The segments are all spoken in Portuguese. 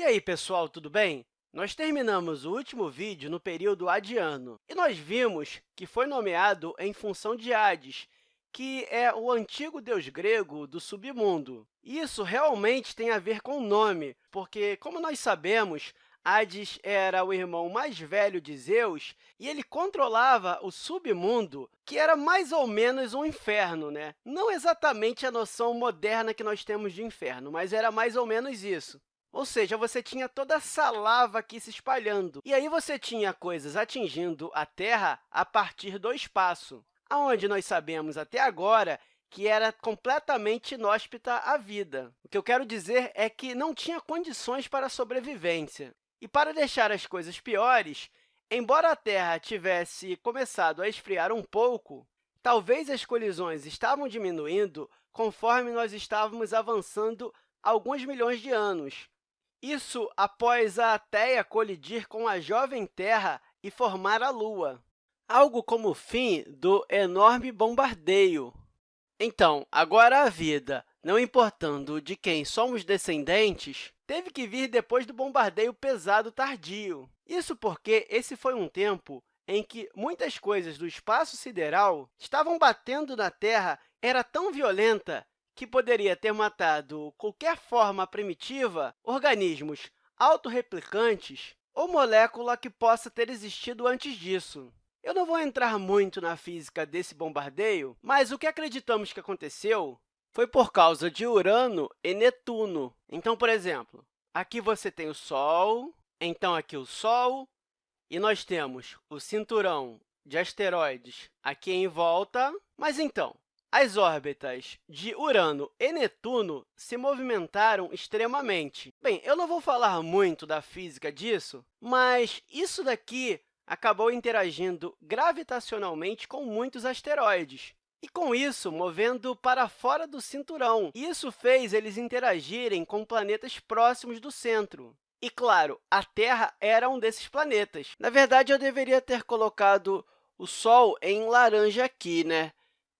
E aí, pessoal, tudo bem? Nós terminamos o último vídeo no período Adiano, e nós vimos que foi nomeado em função de Hades, que é o antigo deus grego do submundo. Isso realmente tem a ver com o nome, porque, como nós sabemos, Hades era o irmão mais velho de Zeus e ele controlava o submundo, que era mais ou menos um inferno. Né? Não exatamente a noção moderna que nós temos de inferno, mas era mais ou menos isso. Ou seja, você tinha toda essa lava aqui se espalhando. E aí você tinha coisas atingindo a Terra a partir do espaço, aonde nós sabemos até agora que era completamente inóspita à vida. O que eu quero dizer é que não tinha condições para a sobrevivência. E para deixar as coisas piores, embora a Terra tivesse começado a esfriar um pouco, talvez as colisões estavam diminuindo conforme nós estávamos avançando alguns milhões de anos, isso após a Teia colidir com a jovem Terra e formar a Lua, algo como o fim do enorme bombardeio. Então, agora a vida, não importando de quem somos descendentes, teve que vir depois do bombardeio pesado tardio. Isso porque esse foi um tempo em que muitas coisas do espaço sideral estavam batendo na Terra era tão violenta que poderia ter matado qualquer forma primitiva, organismos autorreplicantes ou molécula que possa ter existido antes disso. Eu não vou entrar muito na física desse bombardeio, mas o que acreditamos que aconteceu foi por causa de Urano e Netuno. Então, por exemplo, aqui você tem o Sol, então aqui o Sol, e nós temos o cinturão de asteroides aqui em volta. Mas, então, as órbitas de Urano e Netuno se movimentaram extremamente. Bem, eu não vou falar muito da física disso, mas isso daqui acabou interagindo gravitacionalmente com muitos asteroides, e, com isso, movendo para fora do cinturão. Isso fez eles interagirem com planetas próximos do centro. E, claro, a Terra era um desses planetas. Na verdade, eu deveria ter colocado o Sol em laranja aqui, né?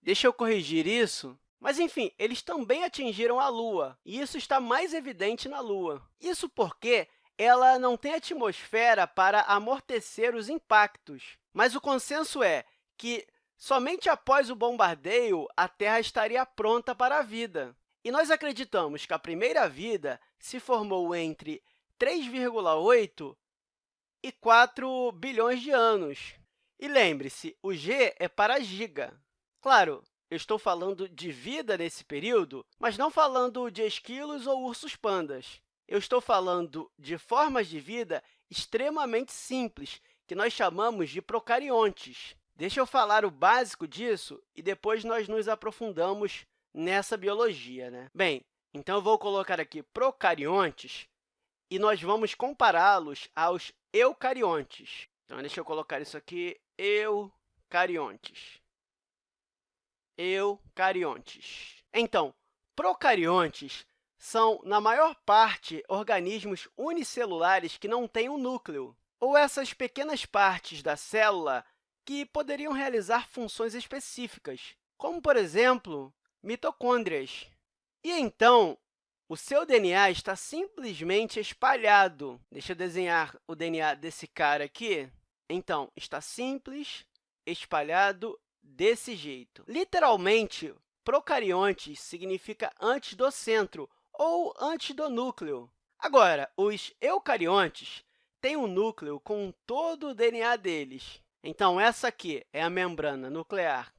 Deixa eu corrigir isso. Mas, enfim, eles também atingiram a Lua, e isso está mais evidente na Lua. Isso porque ela não tem atmosfera para amortecer os impactos. Mas o consenso é que, somente após o bombardeio, a Terra estaria pronta para a vida. E nós acreditamos que a primeira vida se formou entre 3,8 e 4 bilhões de anos. E lembre-se, o G é para giga. Claro, eu estou falando de vida nesse período, mas não falando de esquilos ou ursos pandas. Eu estou falando de formas de vida extremamente simples, que nós chamamos de procariontes. Deixa eu falar o básico disso e depois nós nos aprofundamos nessa biologia. Né? Bem, então eu vou colocar aqui procariontes e nós vamos compará-los aos eucariontes. Então, deixa eu colocar isso aqui, eucariontes eucariontes. Então, procariontes são, na maior parte, organismos unicelulares que não têm um núcleo, ou essas pequenas partes da célula que poderiam realizar funções específicas, como, por exemplo, mitocôndrias. E, então, o seu DNA está simplesmente espalhado. Deixa eu desenhar o DNA desse cara aqui. Então, está simples, espalhado desse jeito. Literalmente, procariontes significa antes do centro ou antes do núcleo. Agora, os eucariontes têm um núcleo com todo o DNA deles. Então, essa aqui é a membrana nuclear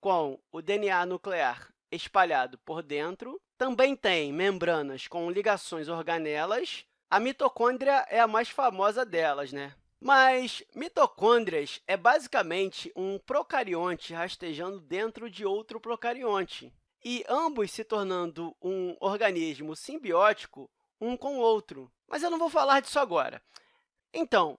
com o DNA nuclear espalhado por dentro. Também tem membranas com ligações organelas. A mitocôndria é a mais famosa delas, né? Mas mitocôndrias é basicamente um procarionte rastejando dentro de outro procarionte, e ambos se tornando um organismo simbiótico um com o outro. Mas eu não vou falar disso agora. Então,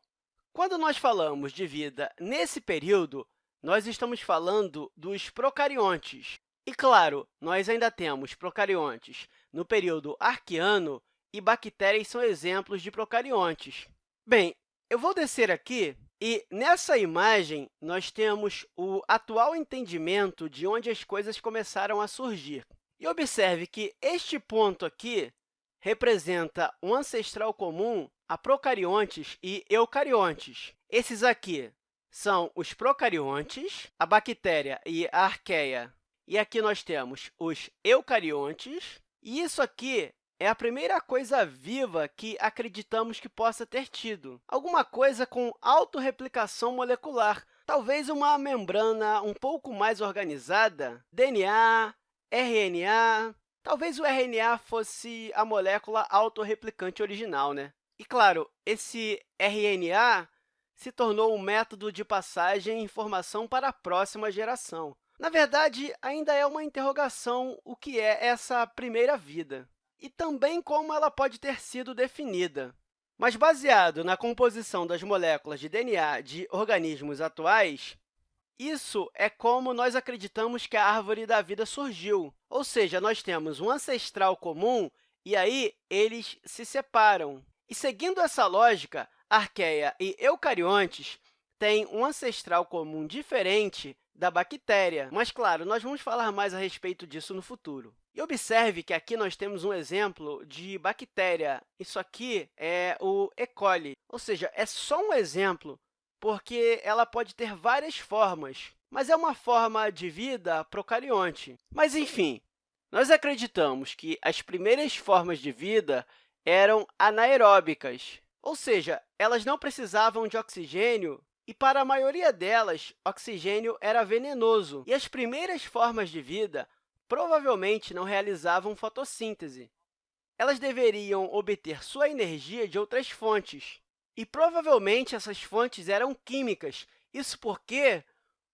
quando nós falamos de vida nesse período, nós estamos falando dos procariontes. E, claro, nós ainda temos procariontes no período arqueano e bactérias são exemplos de procariontes. Bem, eu vou descer aqui e, nessa imagem, nós temos o atual entendimento de onde as coisas começaram a surgir. E observe que este ponto aqui representa um ancestral comum a procariontes e eucariontes. Esses aqui são os procariontes, a bactéria e a arqueia. E aqui nós temos os eucariontes. E isso aqui é a primeira coisa viva que acreditamos que possa ter tido. Alguma coisa com autorreplicação molecular, talvez uma membrana um pouco mais organizada, DNA, RNA. Talvez o RNA fosse a molécula autorreplicante original, né? E, claro, esse RNA se tornou um método de passagem de informação para a próxima geração. Na verdade, ainda é uma interrogação o que é essa primeira vida e também como ela pode ter sido definida. Mas, baseado na composição das moléculas de DNA de organismos atuais, isso é como nós acreditamos que a árvore da vida surgiu, ou seja, nós temos um ancestral comum e aí eles se separam. E, seguindo essa lógica, arqueia e eucariontes têm um ancestral comum diferente da bactéria. Mas, claro, nós vamos falar mais a respeito disso no futuro. E observe que aqui nós temos um exemplo de bactéria. Isso aqui é o E. coli, ou seja, é só um exemplo, porque ela pode ter várias formas, mas é uma forma de vida procarionte. Mas, enfim, nós acreditamos que as primeiras formas de vida eram anaeróbicas, ou seja, elas não precisavam de oxigênio e, para a maioria delas, oxigênio era venenoso, e as primeiras formas de vida provavelmente não realizavam fotossíntese. Elas deveriam obter sua energia de outras fontes, e provavelmente essas fontes eram químicas, isso porque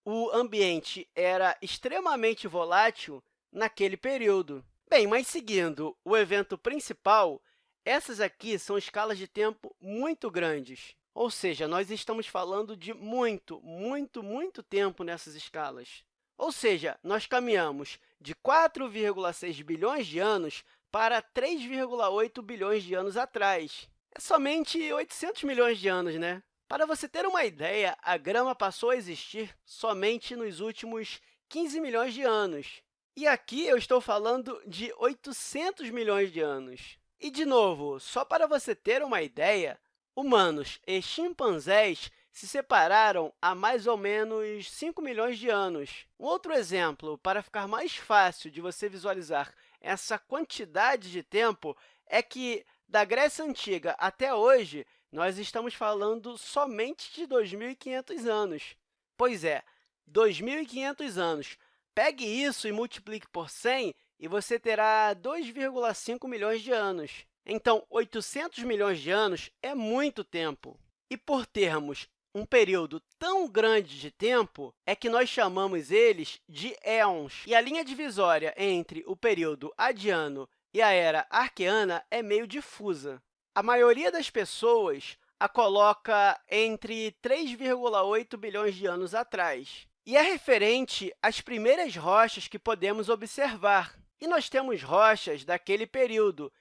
o ambiente era extremamente volátil naquele período. Bem, mas seguindo o evento principal, essas aqui são escalas de tempo muito grandes. Ou seja, nós estamos falando de muito, muito, muito tempo nessas escalas. Ou seja, nós caminhamos de 4,6 bilhões de anos para 3,8 bilhões de anos atrás. É somente 800 milhões de anos, né? Para você ter uma ideia, a grama passou a existir somente nos últimos 15 milhões de anos. E aqui eu estou falando de 800 milhões de anos. E, de novo, só para você ter uma ideia, Humanos e chimpanzés se separaram há mais ou menos 5 milhões de anos. Um outro exemplo, para ficar mais fácil de você visualizar essa quantidade de tempo, é que, da Grécia Antiga até hoje, nós estamos falando somente de 2.500 anos. Pois é, 2.500 anos. Pegue isso e multiplique por 100 e você terá 2,5 milhões de anos. Então, 800 milhões de anos é muito tempo. E por termos um período tão grande de tempo, é que nós chamamos eles de éons. E a linha divisória entre o período adiano e a era arqueana é meio difusa. A maioria das pessoas a coloca entre 3,8 bilhões de anos atrás. E é referente às primeiras rochas que podemos observar. E nós temos rochas daquele período,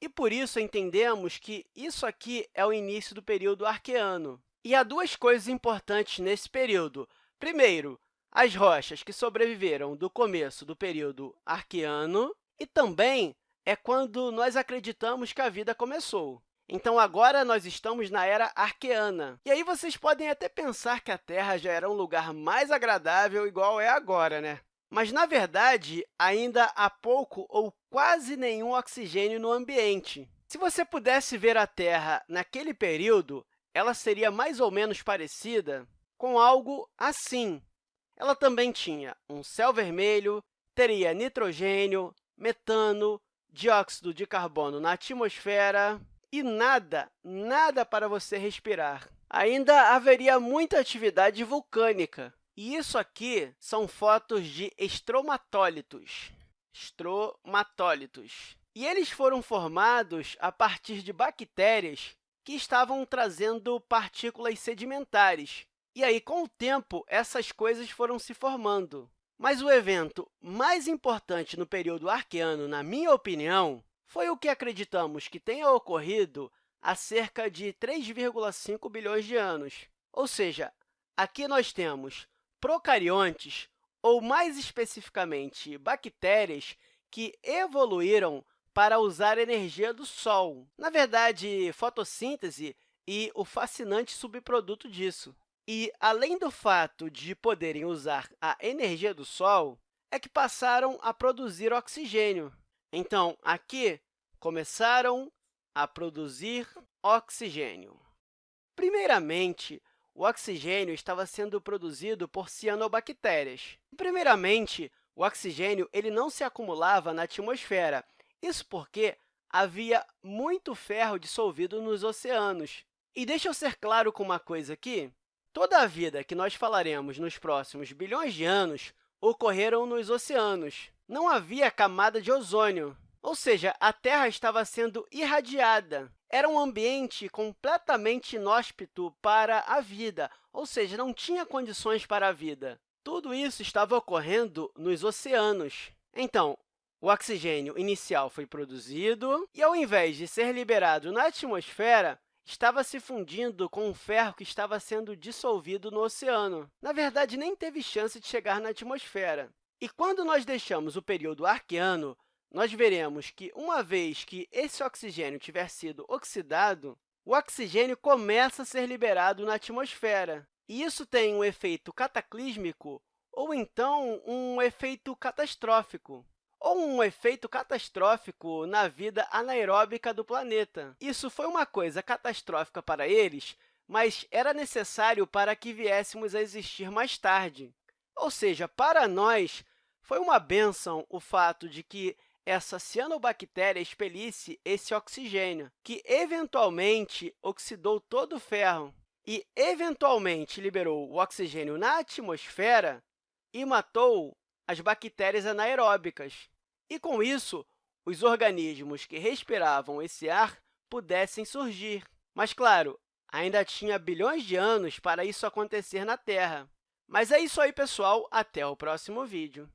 e, por isso, entendemos que isso aqui é o início do período arqueano. E há duas coisas importantes nesse período. Primeiro, as rochas que sobreviveram do começo do período arqueano, e também é quando nós acreditamos que a vida começou. Então, agora nós estamos na era arqueana. E aí vocês podem até pensar que a Terra já era um lugar mais agradável igual é agora, né? Mas, na verdade, ainda há pouco ou quase nenhum oxigênio no ambiente. Se você pudesse ver a Terra naquele período, ela seria mais ou menos parecida com algo assim. Ela também tinha um céu vermelho, teria nitrogênio, metano, dióxido de carbono na atmosfera e nada, nada para você respirar. Ainda haveria muita atividade vulcânica, e isso aqui são fotos de estromatólitos. Estromatólitos. E eles foram formados a partir de bactérias que estavam trazendo partículas sedimentares. E aí, com o tempo, essas coisas foram se formando. Mas o evento mais importante no período arqueano, na minha opinião, foi o que acreditamos que tenha ocorrido há cerca de 3,5 bilhões de anos. Ou seja, aqui nós temos procariontes, ou mais especificamente, bactérias, que evoluíram para usar energia do Sol. Na verdade, fotossíntese e o fascinante subproduto disso. E, além do fato de poderem usar a energia do Sol, é que passaram a produzir oxigênio. Então, aqui, começaram a produzir oxigênio. Primeiramente, o oxigênio estava sendo produzido por cianobactérias. Primeiramente, o oxigênio ele não se acumulava na atmosfera, isso porque havia muito ferro dissolvido nos oceanos. E deixa eu ser claro com uma coisa aqui. Toda a vida que nós falaremos nos próximos bilhões de anos ocorreram nos oceanos. Não havia camada de ozônio, ou seja, a Terra estava sendo irradiada. Era um ambiente completamente inóspito para a vida, ou seja, não tinha condições para a vida. Tudo isso estava ocorrendo nos oceanos. Então, o oxigênio inicial foi produzido e, ao invés de ser liberado na atmosfera, estava se fundindo com o ferro que estava sendo dissolvido no oceano. Na verdade, nem teve chance de chegar na atmosfera. E quando nós deixamos o período arqueano, nós veremos que, uma vez que esse oxigênio tiver sido oxidado, o oxigênio começa a ser liberado na atmosfera. E isso tem um efeito cataclísmico ou, então, um efeito catastrófico ou um efeito catastrófico na vida anaeróbica do planeta. Isso foi uma coisa catastrófica para eles, mas era necessário para que viéssemos a existir mais tarde. Ou seja, para nós, foi uma bênção o fato de que essa cianobactéria expelisse esse oxigênio, que eventualmente oxidou todo o ferro e, eventualmente, liberou o oxigênio na atmosfera e matou as bactérias anaeróbicas. E, com isso, os organismos que respiravam esse ar pudessem surgir. Mas, claro, ainda tinha bilhões de anos para isso acontecer na Terra. Mas é isso aí, pessoal. Até o próximo vídeo.